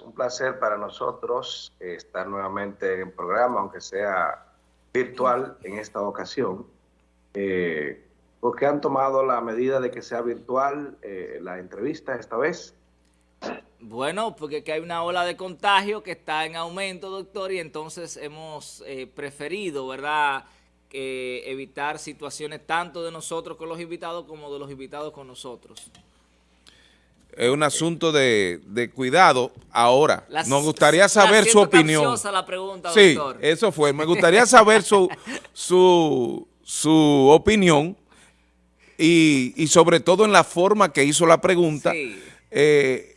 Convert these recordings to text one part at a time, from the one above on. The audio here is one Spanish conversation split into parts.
Un placer para nosotros estar nuevamente en programa, aunque sea virtual en esta ocasión. Eh, porque han tomado la medida de que sea virtual eh, la entrevista esta vez. Bueno, porque hay una ola de contagio que está en aumento, doctor, y entonces hemos eh, preferido, ¿verdad?, evitar situaciones tanto de nosotros con los invitados como de los invitados con nosotros. Es un asunto de, cuidado. Ahora, nos gustaría saber su opinión. la pregunta, sí, eso fue. Me gustaría saber su, su, su opinión y, y, sobre todo en la forma que hizo la pregunta. Eh,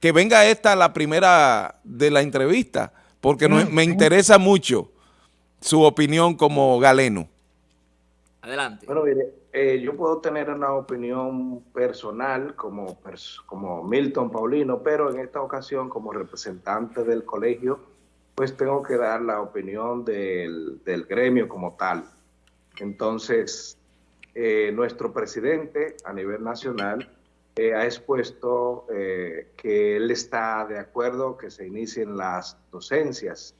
que venga esta la primera de la entrevista, porque me interesa mucho su opinión como galeno. Adelante. Bueno, mire, eh, yo puedo tener una opinión personal como, como Milton Paulino, pero en esta ocasión como representante del colegio, pues tengo que dar la opinión del, gremio como tal. Entonces, eh, nuestro presidente a nivel nacional eh, ha expuesto eh, que él está de acuerdo que se inicien las docencias.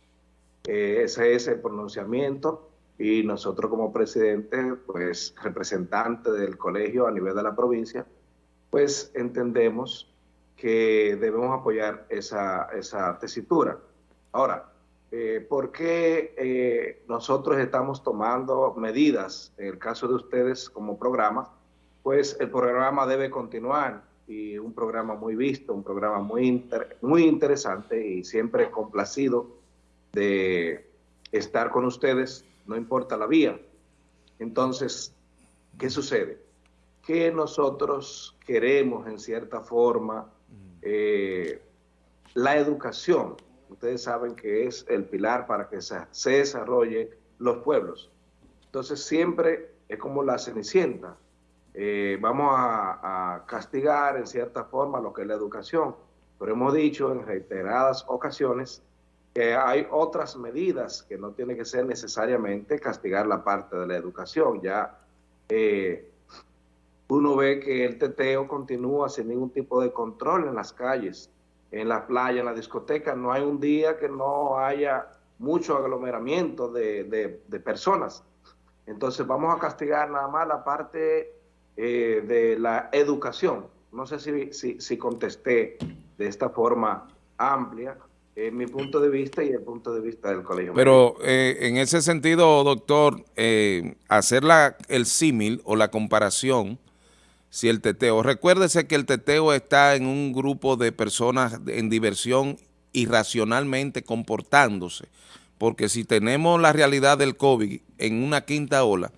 Eh, ese es el pronunciamiento y nosotros como presidente, pues representante del colegio a nivel de la provincia, pues entendemos que debemos apoyar esa, esa tesitura. Ahora, ¿por qué nosotros estamos tomando medidas, en el caso de ustedes como programa, pues el programa debe continuar y un programa muy visto, un programa muy, muy interesante y siempre complacido de estar con ustedes, no importa la vía. Entonces, ¿qué sucede? Que nosotros queremos en cierta forma eh, la educación. Ustedes saben que es el pilar para que se, se desarrolle los pueblos. Entonces siempre es como la cenicienta, eh, vamos a, castigar en cierta forma lo que es la educación. Pero hemos dicho en reiteradas ocasiones que hay otras medidas que no tiene que ser necesariamente castigar la parte de la educación. Ya eh, uno ve que el teteo continúa sin ningún tipo de control en las calles, en la playa, en la discoteca. No hay un día que no haya mucho aglomeramiento de, de personas. Entonces vamos a castigar nada más la parte eh, de la educación. No sé si, si, contesté de esta forma amplia mi punto de vista y el punto de vista del colegio. Pero eh, en ese sentido, doctor, eh, hacer la, el símil o la comparación, si el teteo, recuérdese que el teteo está en un grupo de personas en diversión irracionalmente comportándose, porque si tenemos la realidad del COVID en una quinta ola,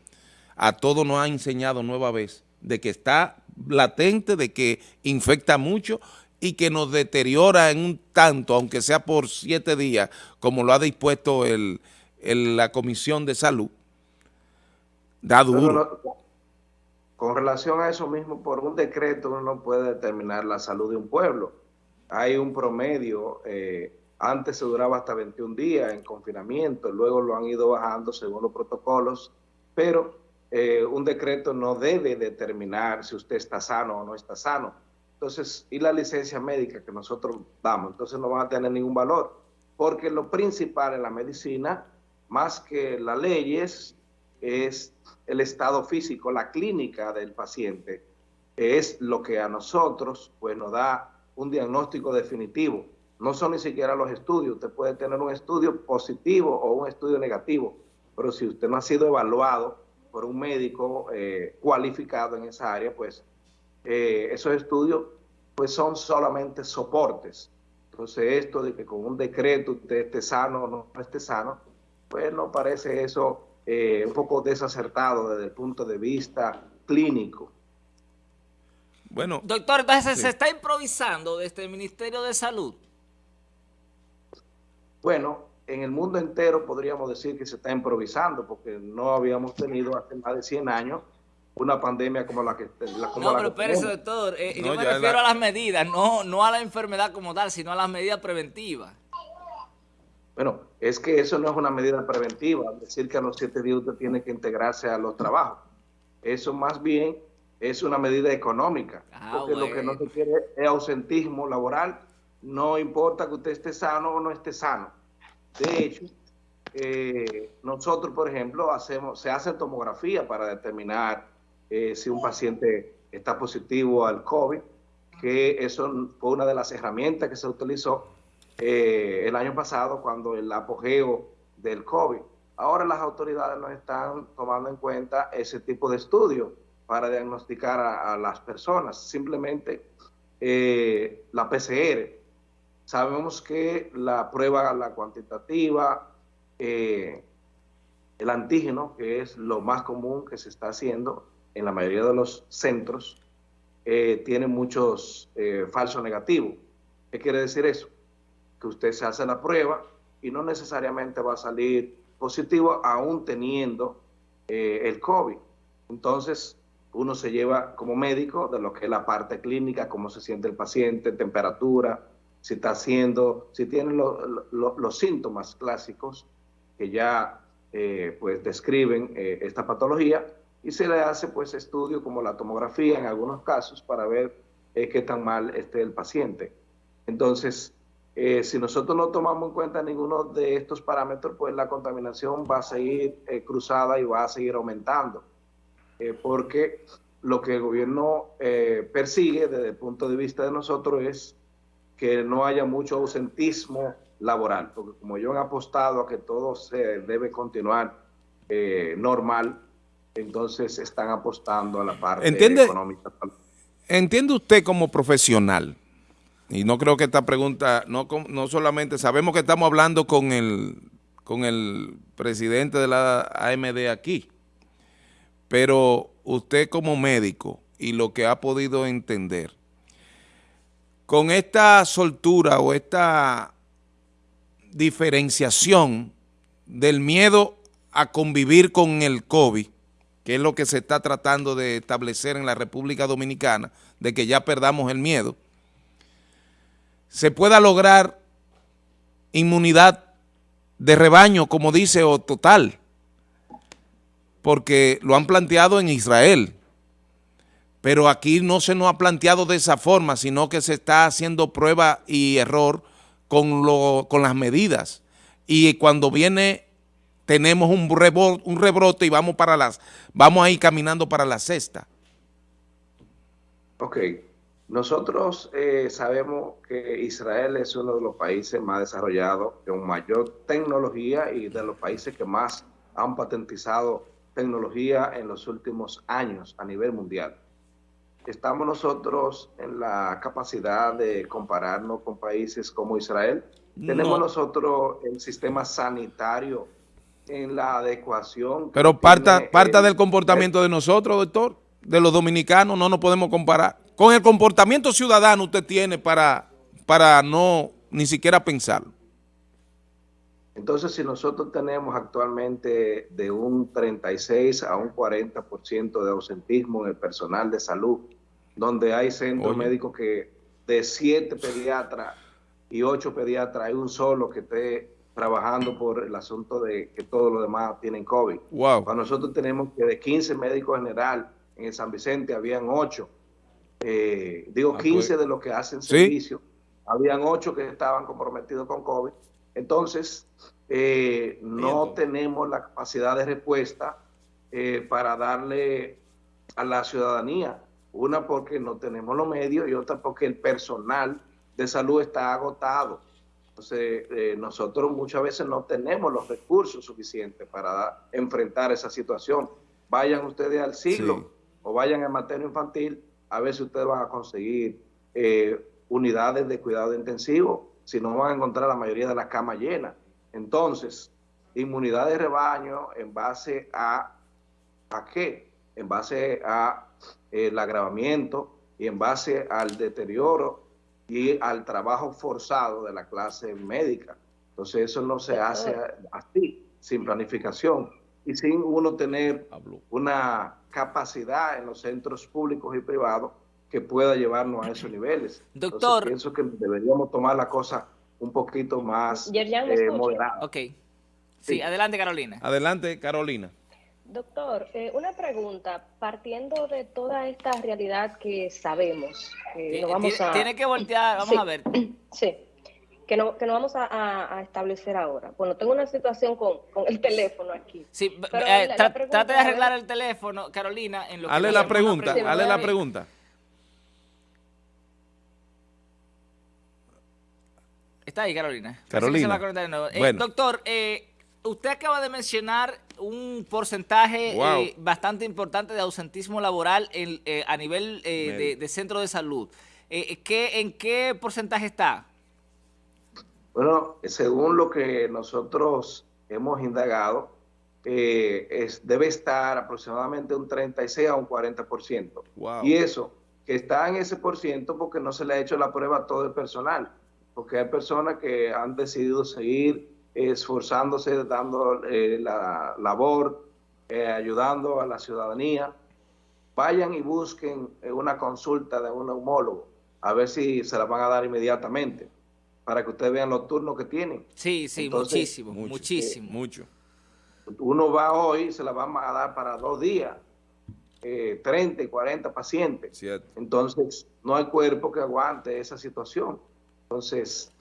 a todos nos ha enseñado nueva vez de que está latente, de que infecta mucho y que nos deteriora en un tanto, aunque sea por siete días, como lo ha dispuesto el, la Comisión de Salud, da duro. con relación a eso mismo, por un decreto uno no puede determinar la salud de un pueblo. Hay un promedio, eh, antes se duraba hasta 21 días en confinamiento, luego lo han ido bajando según los protocolos, pero eh, un decreto no debe determinar si usted está sano o no está sano. Entonces, y la licencia médica que nosotros damos, entonces no van a tener ningún valor, porque lo principal en la medicina, más que las leyes, es el estado físico, la clínica del paciente, es lo que a nosotros pues nos da un diagnóstico definitivo. No son ni siquiera los estudios, usted puede tener un estudio positivo o un estudio negativo, pero si usted no ha sido evaluado, por un médico eh, cualificado en esa área, pues eh, esos estudios pues son solamente soportes. Entonces esto de que con un decreto usted esté sano o no esté sano, pues no parece eso eh, un poco desacertado desde el punto de vista clínico. Bueno, Doctor, entonces se está improvisando desde el Ministerio de Salud. Bueno, en el mundo entero podríamos decir que se está improvisando, porque no habíamos tenido hace más de 100 años una pandemia como la que la, como No, pero espérese, doctor, eh, yo me refiero a las medidas, no, no a la enfermedad como tal, sino a las medidas preventivas. Bueno, es que eso no es una medida preventiva, decir que a los siete días usted tiene que integrarse a los trabajos. Eso más bien es una medida económica, ah, porque lo que no se quiere es ausentismo laboral no importa que usted esté sano o no esté sano. De hecho, eh, nosotros, por ejemplo, hacemos, se hace tomografía para determinar eh, si un paciente está positivo al COVID, que eso fue una de las herramientas que se utilizó eh, el año pasado cuando el apogeo del COVID. Ahora las autoridades no están tomando en cuenta ese tipo de estudios para diagnosticar a, las personas, simplemente la PCR. Sabemos que la prueba, la cuantitativa, eh, el antígeno, que es lo más común que se está haciendo en la mayoría de los centros, eh, tiene muchos eh, falsos negativos. ¿Qué quiere decir eso? Que usted se hace la prueba y no necesariamente va a salir positivo aún teniendo el COVID. Entonces, uno se lleva como médico de lo que es la parte clínica, cómo se siente el paciente, temperatura, si está haciendo, si tiene los síntomas clásicos que ya eh, pues describen eh, esta patología y se le hace pues estudio como la tomografía en algunos casos para ver eh, qué tan mal esté el paciente. Entonces, si nosotros no tomamos en cuenta ninguno de estos parámetros, pues la contaminación va a seguir cruzada y va a seguir aumentando, porque lo que el gobierno persigue desde el punto de vista de nosotros es que no haya mucho ausentismo laboral, porque como yo he apostado a que todo se debe continuar eh, normal, entonces están apostando a la parte económica. ¿Entiende usted como profesional? Y no creo que esta pregunta, no, no solamente, sabemos que estamos hablando con el, con el presidente de la AMD aquí, pero usted como médico y lo que ha podido entender, con esta soltura o esta diferenciación del miedo a convivir con el COVID, que es lo que se está tratando de establecer en la República Dominicana, de que ya perdamos el miedo, se pueda lograr inmunidad de rebaño, como dice, o total, porque lo han planteado en Israel, pero aquí no se nos ha planteado de esa forma, sino que se está haciendo prueba y error con, lo, con las medidas. Y cuando viene, tenemos un rebrote, un rebrote y vamos, para las, vamos a ir caminando para la cesta. Ok. Nosotros eh, sabemos que Israel es uno de los países más desarrollados, con mayor tecnología y de los países que más han patentizado tecnología en los últimos años a nivel mundial estamos nosotros en la capacidad de compararnos con países como Israel. Tenemos nosotros el sistema sanitario en la adecuación. Pero parta, parta del comportamiento de nosotros, doctor, de los dominicanos, no nos podemos comparar. Con el comportamiento ciudadano usted tiene para, para no ni siquiera pensarlo. Entonces, si nosotros tenemos actualmente de un 36 a un 40% de ausentismo en el personal de salud, donde hay centros médicos que de siete pediatras y ocho pediatras hay un solo que esté trabajando por el asunto de que todos los demás tienen COVID. Wow. Para nosotros tenemos que de 15 médicos general en el San Vicente habían ocho. Eh, digo, 15 ah, pues. de los que hacen servicio, habían ocho que estaban comprometidos con COVID. Entonces, eh, no tenemos la capacidad de respuesta eh, para darle a la ciudadanía. Una porque no tenemos los medios y otra porque el personal de salud está agotado. Entonces, eh, nosotros muchas veces no tenemos los recursos suficientes para enfrentar esa situación. Vayan ustedes al siglo o vayan al materno infantil, a ver si ustedes van a conseguir unidades de cuidado intensivo, si no van a encontrar la mayoría de las camas llenas. Entonces, inmunidad de rebaño en base a, ¿a qué? En base a eh, el agravamiento y en base al deterioro y al trabajo forzado de la clase médica. Entonces eso no se hace así, sin planificación y sin uno tener una capacidad en los centros públicos y privados que pueda llevarnos a esos niveles. Doctor. pienso que deberíamos tomar la cosa un poquito más eh, moderado. Ok. Sí, adelante Carolina. Adelante Carolina. Doctor, eh, una pregunta, partiendo de toda esta realidad que sabemos, no vamos a... Tiene que voltear, vamos a ver. Sí, que no, que no vamos a, establecer ahora. Bueno, tengo una situación con, el teléfono aquí. Sí, eh, trate de arreglar el teléfono, Carolina, en lo que... Hale la pregunta, hale la pregunta. Está ahí, Carolina. Carolina. Eh, doctor, eh, usted acaba de mencionar un porcentaje eh, bastante importante de ausentismo laboral a nivel de, centro de salud. ¿qué, ¿En qué porcentaje está? Bueno, según lo que nosotros hemos indagado, es, debe estar aproximadamente un 36 a un 40%. Y eso, que está en ese por ciento porque no se le ha hecho la prueba a todo el personal porque hay personas que han decidido seguir esforzándose, dando eh, la labor, eh, ayudando a la ciudadanía. Vayan y busquen eh, una consulta de un neumólogo, a ver si se la van a dar inmediatamente, para que ustedes vean los turnos que tienen. Sí, sí, muchísimo, muchísimo. mucho. Uno va hoy, se la van a dar para dos días, 30 y 40 pacientes. Entonces, no hay cuerpo que aguante esa situación. Entonces,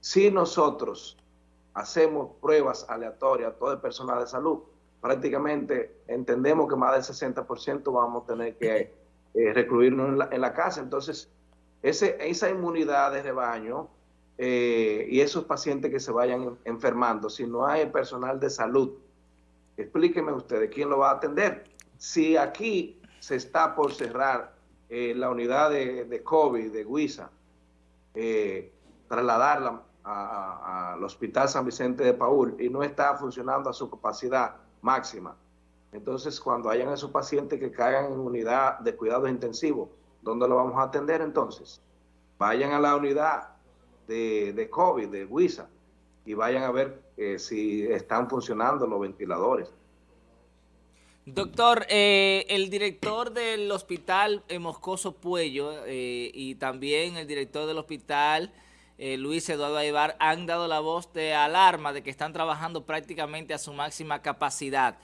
si nosotros hacemos pruebas aleatorias a todo el personal de salud, prácticamente entendemos que más del 60% vamos a tener que eh, recluirnos en la, casa. Entonces, ese, esa inmunidad de rebaño eh, y esos pacientes que se vayan enfermando, si no hay personal de salud, explíquenme ustedes quién lo va a atender. Si aquí se está por cerrar eh, la unidad de, de COVID de eh, trasladarla al Hospital San Vicente de Paul y no está funcionando a su capacidad máxima. Entonces, cuando hayan esos pacientes que caigan en unidad de cuidados intensivos, ¿dónde lo vamos a atender entonces? Vayan a la unidad de, COVID, de WISA, y vayan a ver eh, si están funcionando los ventiladores. Doctor, eh, el director del hospital Moscoso Puello eh, y también el director del hospital Luis Eduardo Aybar han dado la voz de alarma de que están trabajando prácticamente a su máxima capacidad.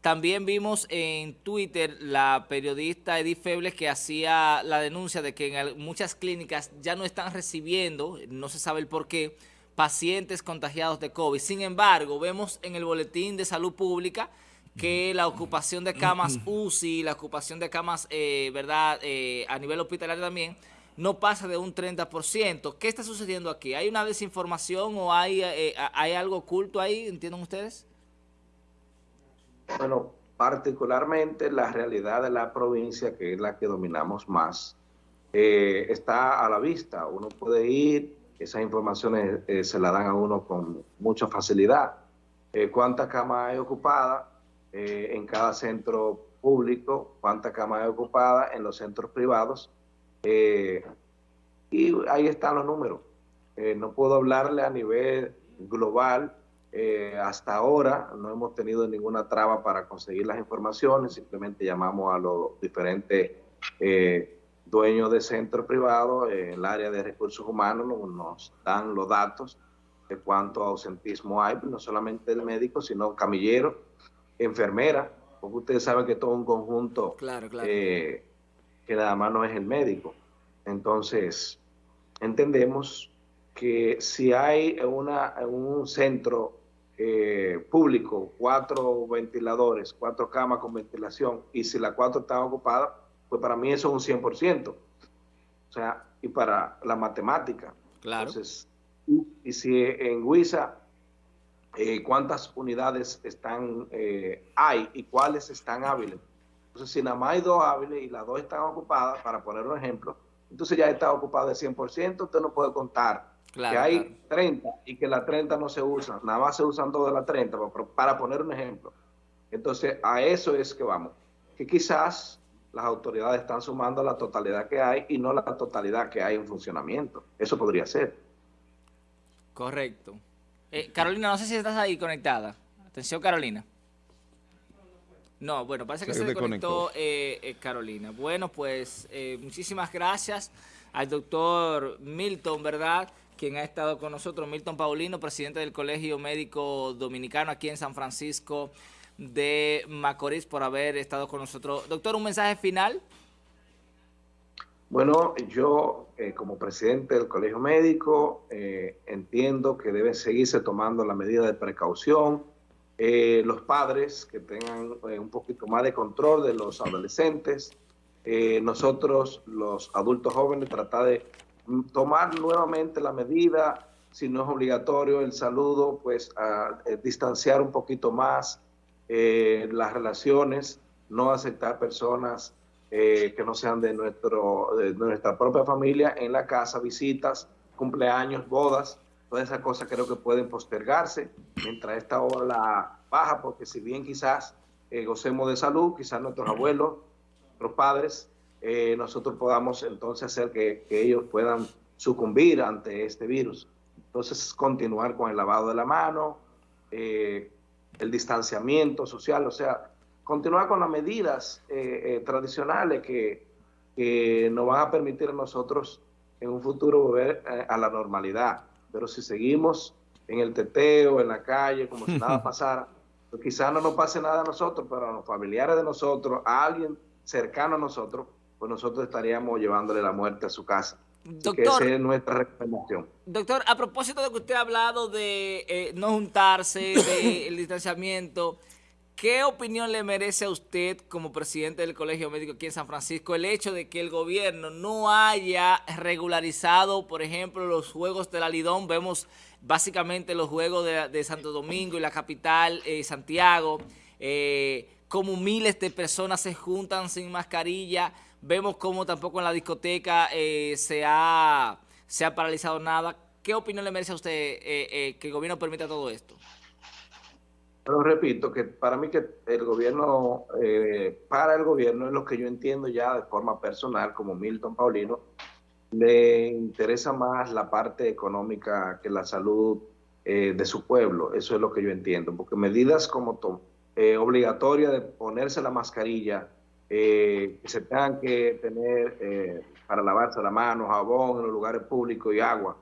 También vimos en Twitter la periodista Edith Febles que hacía la denuncia de que en muchas clínicas ya no están recibiendo, no se sabe el por qué, pacientes contagiados de COVID. Sin embargo, vemos en el boletín de salud pública que la ocupación de camas UCI, la ocupación de camas, eh, ¿verdad?, eh, a nivel hospitalario también, no pasa de un 30%. ¿Qué está sucediendo aquí? ¿Hay una desinformación o hay, eh, hay algo oculto ahí, entienden ustedes? Bueno, particularmente la realidad de la provincia, que es la que dominamos más, está a la vista. Uno puede ir, esas informaciones se las dan a uno con mucha facilidad. ¿Cuántas camas hay ocupadas? Eh, en cada centro público, cuánta cama hay ocupada en los centros privados. Eh, y ahí están los números. Eh, no puedo hablarle a nivel global. hasta ahora no hemos tenido ninguna traba para conseguir las informaciones. Simplemente llamamos a los diferentes dueños de centros privados en el área de recursos humanos, nos dan los datos de cuánto ausentismo hay, no solamente el médico, sino camillero, enfermera, porque ustedes saben que todo un conjunto claro, claro. Eh, que nada más no es el médico. Entonces, entendemos que si hay una, un centro eh, público, cuatro ventiladores, cuatro camas con ventilación, y si las cuatro están ocupadas, pues para mí eso es un 100%. O sea, y para la matemática. Claro. Entonces, y si en Huiza eh, cuántas unidades están eh, hay y cuáles están hábiles. Entonces, si nada más hay dos hábiles y las dos están ocupadas, para poner un ejemplo, entonces ya está ocupada de 100%, usted no puede contar que hay 30 y que las 30 no se usan, nada más se usan dos de las 30, para poner un ejemplo. Entonces, a eso es que vamos, que quizás las autoridades están sumando la totalidad que hay y no la totalidad que hay en funcionamiento. Eso podría ser. Correcto. Eh, Carolina, no sé si estás ahí conectada. Atención, Carolina. No, bueno, parece que se, desconectó eh, eh, Carolina. Bueno, pues muchísimas gracias al doctor Milton, ¿verdad?, quien ha estado con nosotros, Milton Paulino, presidente del Colegio Médico Dominicano aquí en San Francisco de Macorís por haber estado con nosotros. Doctor, un mensaje final. Bueno, yo eh, como presidente del Colegio Médico eh, entiendo que deben seguirse tomando la medida de precaución. Eh, los padres que tengan un poquito más de control de los adolescentes. nosotros, los adultos jóvenes, tratar de tomar nuevamente la medida, si no es obligatorio el saludo, pues a, distanciar un poquito más las relaciones, no aceptar personas eh, que no sean de, nuestro, de nuestra propia familia en la casa, visitas, cumpleaños, bodas, todas esas cosas creo que pueden postergarse mientras esta ola baja, porque si bien quizás eh, gocemos de salud, quizás nuestros abuelos, nuestros padres, eh, nosotros podamos entonces hacer que, que, ellos puedan sucumbir ante este virus. Entonces, continuar con el lavado de la mano, el distanciamiento social, o sea, continuar con las medidas eh, eh, tradicionales que, nos van a permitir a nosotros en un futuro volver eh, a la normalidad. Pero si seguimos en el teteo, en la calle, como si nada pasara, pues quizás no nos pase nada a nosotros, pero a los familiares de nosotros, a alguien cercano a nosotros, pues nosotros estaríamos llevándole la muerte a su casa. Doctor, esa es nuestra recomendación. Doctor, a propósito de que usted ha hablado de no juntarse, del distanciamiento, ¿Qué opinión le merece a usted como presidente del Colegio Médico aquí en San Francisco el hecho de que el gobierno no haya regularizado, por ejemplo, los Juegos de la Lidón? Vemos básicamente los Juegos de, Santo Domingo y la capital, eh, Santiago, eh, como miles de personas se juntan sin mascarilla. Vemos como tampoco en la discoteca eh, se, ha, se ha paralizado nada. ¿Qué opinión le merece a usted que el gobierno permita todo esto? Pero repito que para mí que el gobierno, eh, para el gobierno es lo que yo entiendo ya de forma personal como Milton Paulino, le interesa más la parte económica que la salud eh, de su pueblo. Eso es lo que yo entiendo, porque medidas como eh, obligatoria de ponerse la mascarilla, que se tengan que tener para lavarse la mano, jabón en los lugares públicos y agua.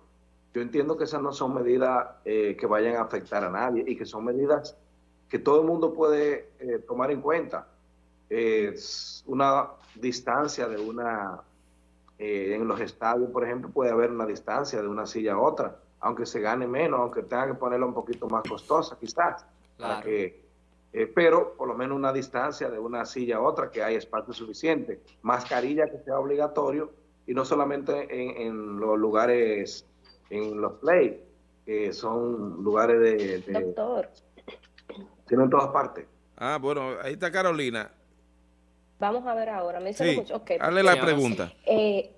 Yo entiendo que esas no son medidas que vayan a afectar a nadie y que son medidas que todo el mundo puede eh, tomar en cuenta. Es una distancia de una, eh, en los estadios, por ejemplo, puede haber una distancia de una silla a otra, aunque se gane menos, aunque tenga que ponerla un poquito más costosa, quizás, para que, eh, pero por lo menos una distancia de una silla a otra, que hay espacio suficiente. Mascarilla que sea obligatorio, y no solamente en, en los lugares, en los play, que son lugares de... de Doctor, tiene en todas partes. Ah, bueno, ahí está Carolina. Vamos a ver ahora. Me sí, mucho. Hazle la pregunta. Eh,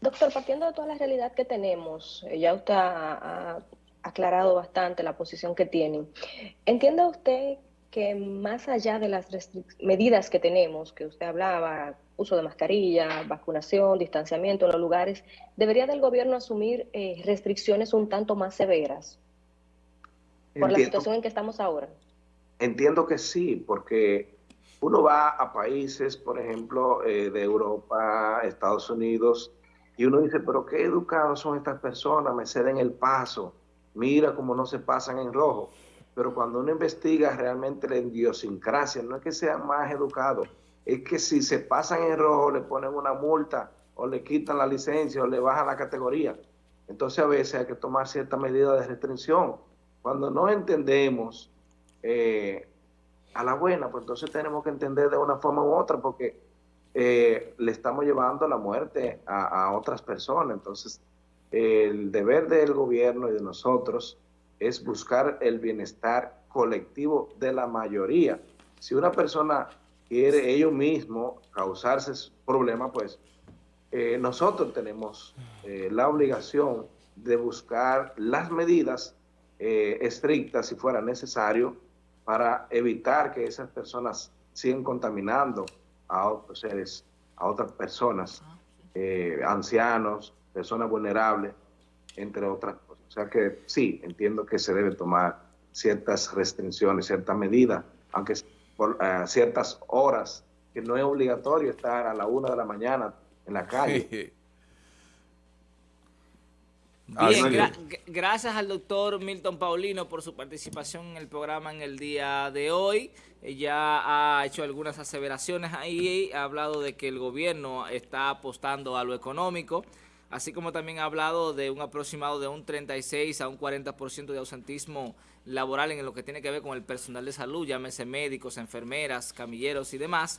doctor, partiendo de toda la realidad que tenemos, eh, ya usted ha, aclarado bastante la posición que tiene. ¿Entiende usted que más allá de las medidas que tenemos, que usted hablaba, uso de mascarilla, vacunación, distanciamiento en los lugares, debería del gobierno asumir eh, restricciones un tanto más severas? Por la situación en que estamos ahora. Entiendo que sí, porque uno va a países, por ejemplo, eh, de Europa, Estados Unidos, y uno dice, pero qué educados son estas personas, me ceden el paso, mira cómo no se pasan en rojo. Pero cuando uno investiga realmente la idiosincrasia, no es que sean más educados, es que si se pasan en rojo le ponen una multa o le quitan la licencia o le bajan la categoría. Entonces a veces hay que tomar cierta medida de restricción cuando no entendemos eh, a la buena, pues entonces tenemos que entender de una forma u otra, porque eh, le estamos llevando la muerte a, otras personas. Entonces, el deber del gobierno y de nosotros es buscar el bienestar colectivo de la mayoría. Si una persona quiere ellos mismos causarse problemas, pues eh, nosotros tenemos la obligación de buscar las medidas eh, estrictas si fuera necesario para evitar que esas personas sigan contaminando a otros seres, a otras personas, eh, ancianos, personas vulnerables, entre otras cosas. O sea que sí, entiendo que se deben tomar ciertas restricciones, ciertas medidas, aunque por eh, ciertas horas, que no es obligatorio estar a la una de la mañana en la calle. Bien, gracias al doctor Milton Paulino por su participación en el programa en el día de hoy. Ya ha hecho algunas aseveraciones ahí, ha hablado de que el gobierno está apostando a lo económico, así como también ha hablado de un aproximado de un 36 a un 40% de ausentismo laboral en lo que tiene que ver con el personal de salud, llámese médicos, enfermeras, camilleros y demás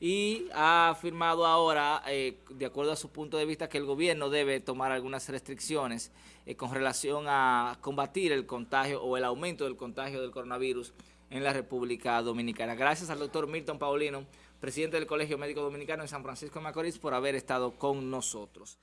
y ha afirmado ahora, eh, de acuerdo a su punto de vista, que el gobierno debe tomar algunas restricciones eh, con relación a combatir el contagio o el aumento del contagio del coronavirus en la República Dominicana. Gracias al doctor Milton Paulino, presidente del Colegio Médico Dominicano en San Francisco de Macorís, por haber estado con nosotros.